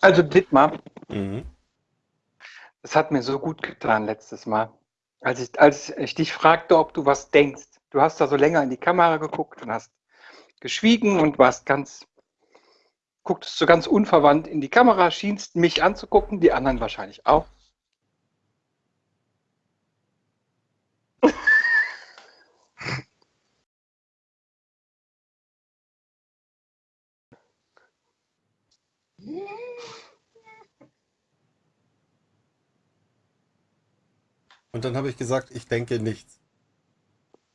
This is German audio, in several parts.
Also Dittmar, Mhm. das hat mir so gut getan letztes Mal, als ich, als ich dich fragte, ob du was denkst. Du hast da so länger in die Kamera geguckt und hast geschwiegen und warst ganz, gucktest so ganz unverwandt in die Kamera, schienst mich anzugucken, die anderen wahrscheinlich auch. Und dann habe ich gesagt, ich denke nichts.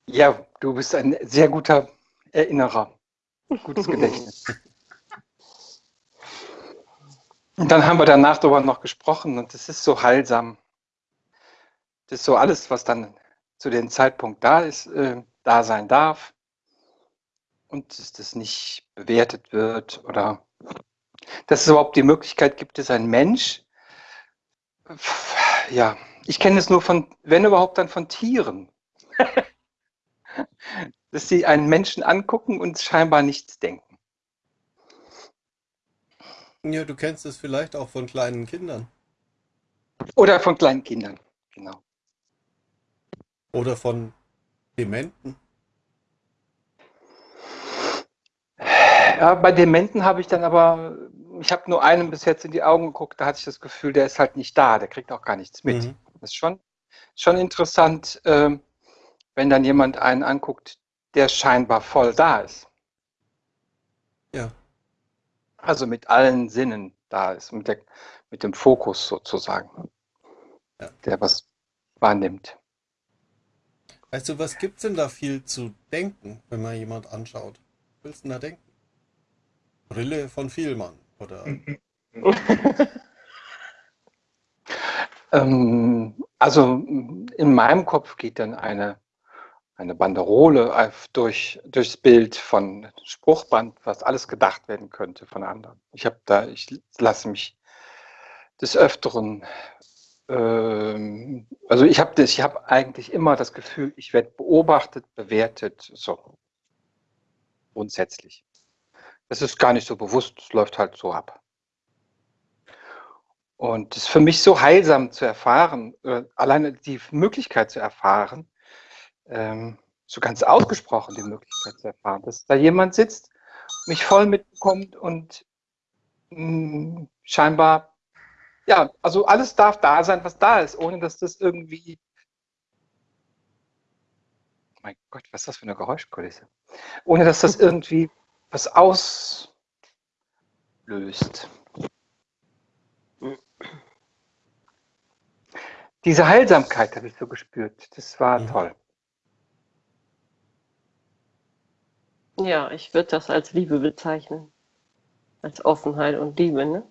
Ja, du bist ein sehr guter Erinnerer, gutes Gedächtnis. Und dann haben wir danach darüber noch gesprochen und es ist so heilsam. Das ist so alles, was dann zu dem Zeitpunkt da ist, äh, da sein darf und dass das nicht bewertet wird oder dass es überhaupt die Möglichkeit gibt, dass ein Mensch, ja, ich kenne es nur von, wenn überhaupt, dann von Tieren, dass sie einen Menschen angucken und scheinbar nichts denken. Ja, du kennst es vielleicht auch von kleinen Kindern. Oder von kleinen Kindern, genau. Oder von Dementen. Ja, bei Dementen habe ich dann aber, ich habe nur einem bis jetzt in die Augen geguckt, da hatte ich das Gefühl, der ist halt nicht da, der kriegt auch gar nichts mit. Mhm. Das ist schon, schon interessant, ähm, wenn dann jemand einen anguckt, der scheinbar voll da ist. Ja. Also mit allen Sinnen da ist, mit, der, mit dem Fokus sozusagen, Ja. der was wahrnimmt. Weißt du, was gibt's denn da viel zu denken, wenn man jemand anschaut? Was willst du denn da denken? Brille von Vielmann oder Ähm, also in meinem Kopf geht dann eine, eine Banderole durch, durchs Bild von Spruchband, was alles gedacht werden könnte von anderen. Ich habe da, ich lasse mich des Öfteren, ähm, also ich habe ich habe eigentlich immer das Gefühl, ich werde beobachtet, bewertet, so grundsätzlich. Das ist gar nicht so bewusst, es läuft halt so ab. Und es ist für mich so heilsam zu erfahren, alleine die Möglichkeit zu erfahren, ähm, so ganz ausgesprochen die Möglichkeit zu erfahren, dass da jemand sitzt, mich voll mitbekommt und mh, scheinbar, ja, also alles darf da sein, was da ist, ohne dass das irgendwie, mein Gott, was ist das für eine Geräuschkulisse? Ohne dass das irgendwie was auslöst. Diese Heilsamkeit habe ich so gespürt. Das war Mhm. toll. Ja, ich würde das als Liebe bezeichnen. Als Offenheit und Liebe, ne?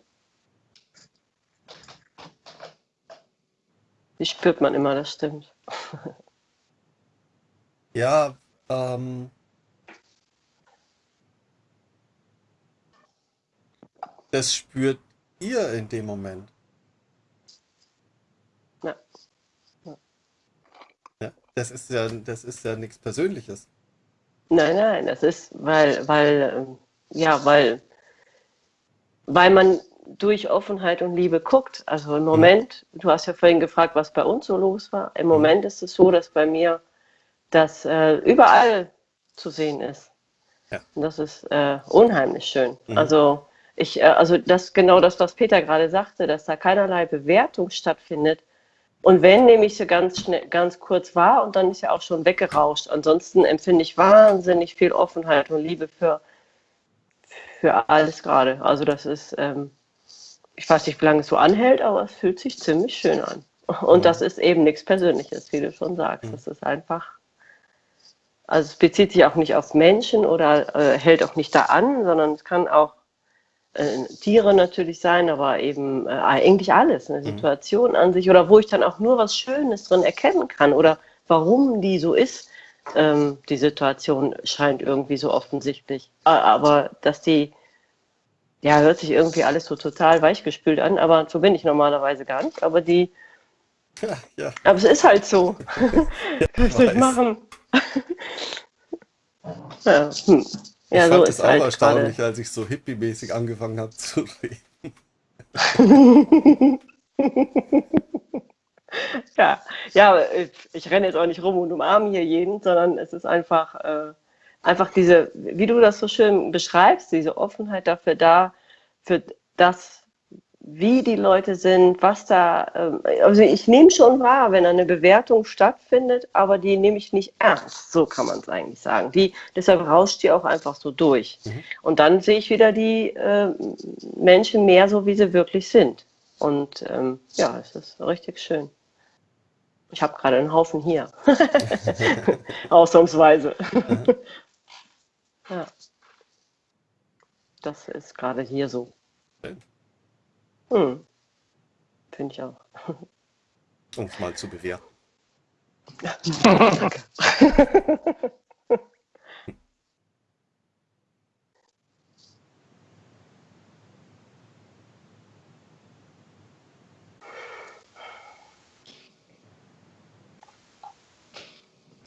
Die spürt man immer, das stimmt. ja, ähm, das spürt ihr in dem Moment. Ja. Ja, das ist ja, das ist ja nichts Persönliches. Nein, nein, das ist, weil, weil, ähm, ja, weil, weil man durch Offenheit und Liebe guckt. Also im Moment, du hast ja vorhin gefragt, was bei uns so los war. Im Moment ist es so, dass bei mir das äh, überall zu sehen ist. Ja. Und das ist äh, unheimlich schön. Mhm. Also ich, äh, also das genau das, was Peter gerade sagte, dass da keinerlei Bewertung stattfindet. Und wenn, nehme ich sie ganz schnell, ganz kurz wahr und dann ist ja auch schon weggerauscht. Ansonsten empfinde ich wahnsinnig viel Offenheit und Liebe für, für alles gerade. Also das ist, ähm, ich weiß nicht, wie lange es so anhält, aber es fühlt sich ziemlich schön an. Und das ist eben nichts Persönliches, wie du schon sagst. Das ist einfach, also es bezieht sich auch nicht auf Menschen oder äh, hält auch nicht da an, sondern es kann auch äh, Tiere natürlich sein, aber eben äh, eigentlich alles, eine Situation an sich oder wo ich dann auch nur was Schönes drin erkennen kann oder warum die so ist. Ähm, die Situation scheint irgendwie so offensichtlich. Aber dass die, ja, hört sich irgendwie alles so total weichgespült an, aber so bin ich normalerweise gar nicht. Aber die, Ja, ja, aber es ist halt so. Soll ich weiß. machen? ja, hm. Ja ich so fand ist es auch halt erstaunlich, gerade. als ich so hippie-mäßig angefangen habe zu reden. ja, ja, ich renne jetzt auch nicht rum und umarme hier jeden, sondern es ist einfach, äh, einfach diese, wie du das so schön beschreibst, diese Offenheit dafür da, für das, wie die Leute sind, was da, äh, also ich nehme schon wahr, wenn eine Bewertung stattfindet, aber die nehme ich nicht ernst, so kann man es eigentlich sagen. Die, deshalb rauscht die auch einfach so durch. Mhm. Und dann sehe ich wieder die äh, Menschen mehr so, wie sie wirklich sind. Und ähm, ja, es ist richtig schön. Ich habe gerade einen Haufen hier. Ausnahmsweise. ja. Das ist gerade hier so. Hm. Finde ich auch. Um es mal zu bewerten. Danke.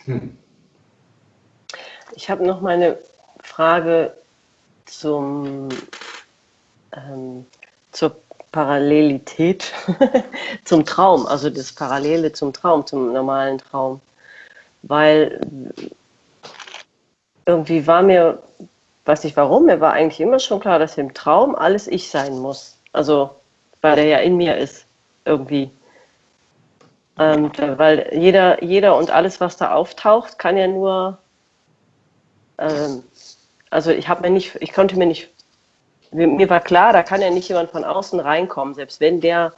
Hm. Ich habe noch mal eine Frage zum, ähm, zur Parallelität zum Traum, also das Parallele zum Traum, zum normalen Traum. Weil irgendwie war mir, weiß nicht warum, mir war eigentlich immer schon klar, dass im Traum alles ich sein muss. Also, weil der ja in mir ist, irgendwie. Und, ähm, weil jeder, jeder und alles, was da auftaucht, kann ja nur, ähm, also ich habe mir nicht, ich konnte mir nicht, mir war klar, da kann ja nicht jemand von außen reinkommen, selbst wenn der,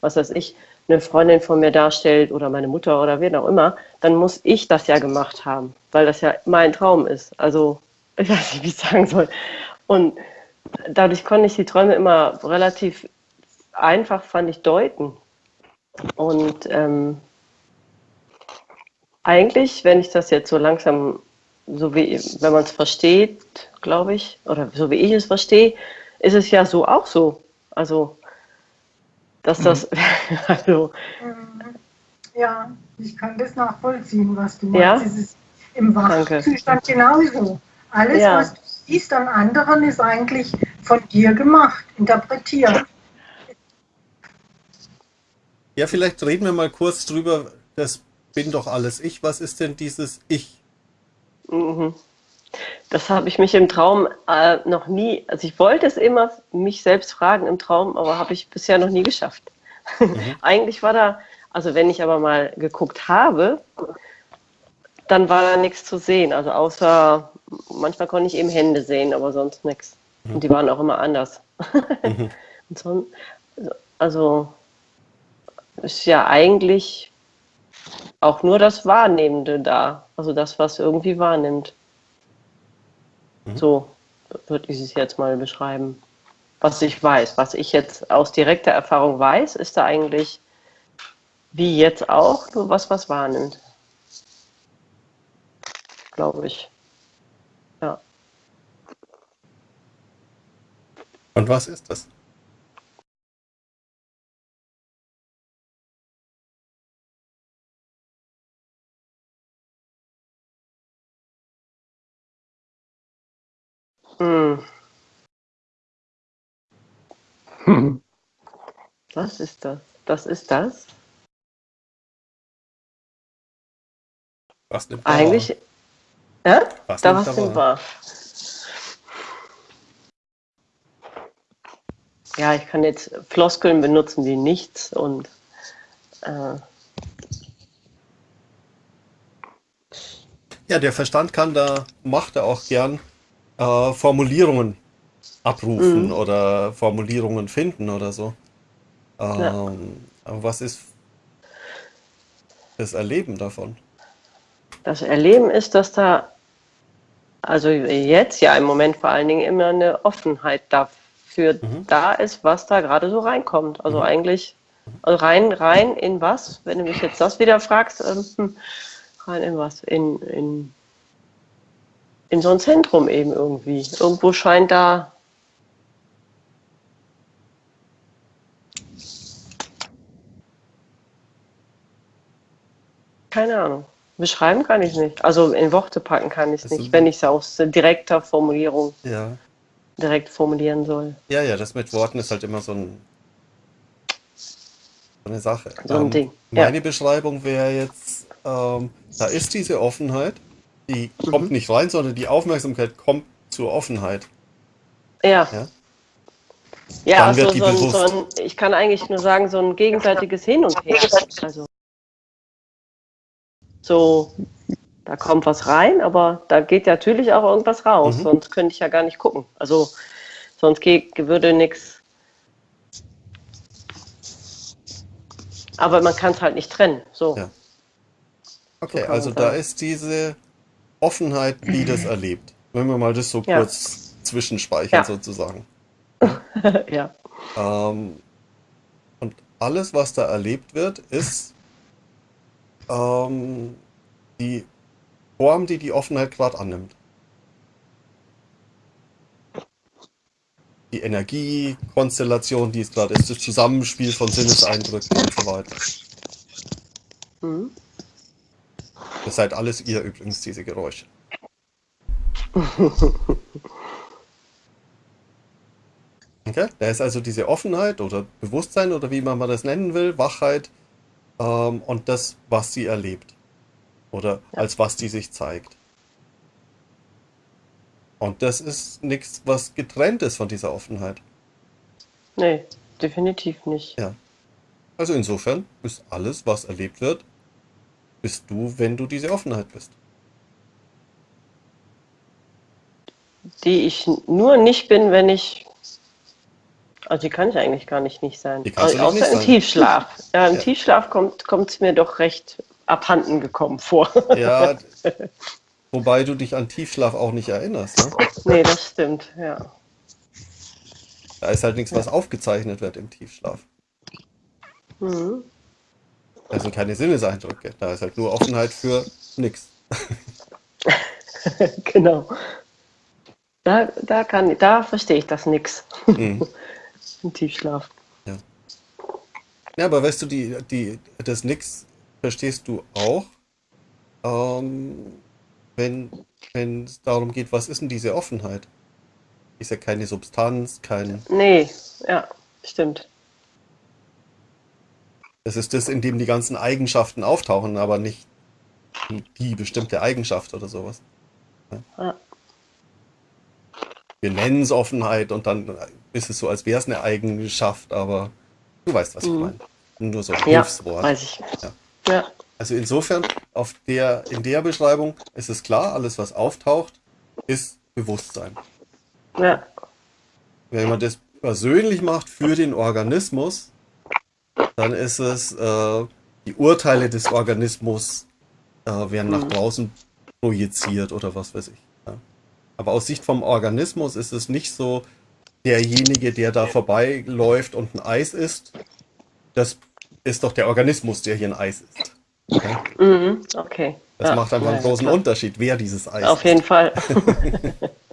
was weiß ich, eine Freundin von mir darstellt oder meine Mutter oder wer auch immer, dann muss ich das ja gemacht haben, weil das ja mein Traum ist. Also ich weiß nicht, wie ich sagen soll. Und dadurch konnte ich die Träume immer relativ einfach, fand ich, deuten. Und ähm, eigentlich, wenn ich das jetzt so langsam, so wie, wenn man es versteht, glaube ich, oder so wie ich es verstehe, ist es ja so auch so. Also, dass das, mhm. also. Mhm. Ja, ich kann das nachvollziehen, was du ja? meinst. Es ist im Wachzustand genauso. Alles, ja. was du siehst an anderen, ist eigentlich von dir gemacht, interpretiert. Ja, vielleicht reden wir mal kurz drüber, das bin doch alles ich. Was ist denn dieses Ich? Mhm. Das habe ich mich im Traum äh, noch nie, also ich wollte es immer mich selbst fragen im Traum, aber habe ich bisher noch nie geschafft. Mhm. Eigentlich war da, also wenn ich aber mal geguckt habe, dann war da nichts zu sehen. Also außer, manchmal konnte ich eben Hände sehen, aber sonst nichts. Mhm. Und die waren auch immer anders. Mhm. so, also ist ja eigentlich auch nur das Wahrnehmende da. Also das, was irgendwie wahrnimmt. Mhm. So würde ich es jetzt mal beschreiben. Was ich weiß, was ich jetzt aus direkter Erfahrung weiß, ist da eigentlich wie jetzt auch nur was, was wahrnimmt. Glaube ich. Ja. Und was ist das? Was ist das? Das ist das? Was nimmt Eigentlich. Ja? Was da was nimmt wahr? Ja, ich kann jetzt Floskeln benutzen wie nichts und. Äh, ja, der Verstand kann da, macht er auch gern äh, Formulierungen abrufen mhm. oder Formulierungen finden oder so. Ähm, ja. Was ist das Erleben davon? Das Erleben ist, dass da, also jetzt ja im Moment vor allen Dingen immer eine Offenheit dafür mhm. da ist, was da gerade so reinkommt. Also mhm. eigentlich also rein, rein in was, wenn du mich jetzt das wieder fragst, ähm, rein in was? In, in in so ein Zentrum eben irgendwie. Irgendwo scheint da keine Ahnung. Beschreiben kann ich nicht. Also in Worte packen kann ich es nicht, wenn ich es aus direkter Formulierung ja. direkt formulieren soll. Ja, ja, das mit Worten ist halt immer so ein eine Sache. So ein ähm, Ding. Meine Beschreibung wäre jetzt, ähm, da ist diese Offenheit, die mhm. kommt nicht rein, sondern die Aufmerksamkeit kommt zur Offenheit. Ja. Ja, ja also so ein, so ein, ich kann eigentlich nur sagen, so ein gegenseitiges Hin und Her. Also so, da kommt was rein, aber da geht natürlich auch irgendwas raus, mhm. sonst könnte ich ja gar nicht gucken. Also sonst geht, würde nichts. Aber man kann es halt nicht trennen. So. Ja. Okay, so also da ist diese Offenheit, die das erlebt. Wenn wir mal das so ja. kurz zwischenspeichern ja. sozusagen. ja. Ähm, und alles, was da erlebt wird, ist ähm, die Form, die die Offenheit gerade annimmt. Die Energiekonstellation, die es gerade ist, das Zusammenspiel von Sinneseindrücken und so weiter. Mhm. Das seid alles ihr übrigens, diese Geräusche. Okay? Da ist also diese Offenheit oder Bewusstsein oder wie man das nennen will, Wachheit, ähm, und das, was sie erlebt. Oder ja. als was die sich zeigt. Und das ist nichts, was getrennt ist von dieser Offenheit. Nee, definitiv nicht. Ja. Also insofern ist alles, was erlebt wird, bist du, wenn du diese Offenheit bist. Die ich nur nicht bin, wenn ich also die kann ich eigentlich gar nicht nicht sein. Also, außer nicht im sein. Tiefschlaf. Ja, im ja. Tiefschlaf kommt es mir doch recht abhanden gekommen vor. Ja, wobei du dich an Tiefschlaf auch nicht erinnerst. Ne? Nee, das stimmt, ja. Da ist halt nichts, was aufgezeichnet wird im Tiefschlaf. Mhm. Sind keine Sinneseindrücke. Da ist halt nur Offenheit für nichts. genau. Da, da, kann, da verstehe ich das nix. Mhm. Im Tiefschlaf. Ja. Ja, aber weißt du, die, die, das Nix verstehst du auch, ähm, wenn es darum geht, was ist denn diese Offenheit? Ist ja keine Substanz, kein. Nee, ja, stimmt. Das ist das, in dem die ganzen Eigenschaften auftauchen, aber nicht die, die bestimmte Eigenschaft oder sowas. Ja. Wir nennen es Offenheit und dann ist es so, als wäre es eine Eigenschaft, aber du weißt, was mhm. ich meine. Nur so ein ja, Hilfswort. Weiß ich. Ja. ja. Also insofern, auf der, in der Beschreibung ist es klar, alles, was auftaucht, ist Bewusstsein. Ja. Wenn man das persönlich macht für den Organismus, dann ist es, äh, die Urteile des Organismus äh, werden mhm. nach draußen projiziert oder was weiß ich. Ja. Aber aus Sicht vom Organismus ist es nicht so, derjenige, der da vorbeiläuft und ein Eis isst, das ist doch der Organismus, der hier ein Eis isst. Okay. Mhm, okay. Das ja, macht einfach einen großen klar. Unterschied, wer dieses Eis Auf ist. jeden Fall.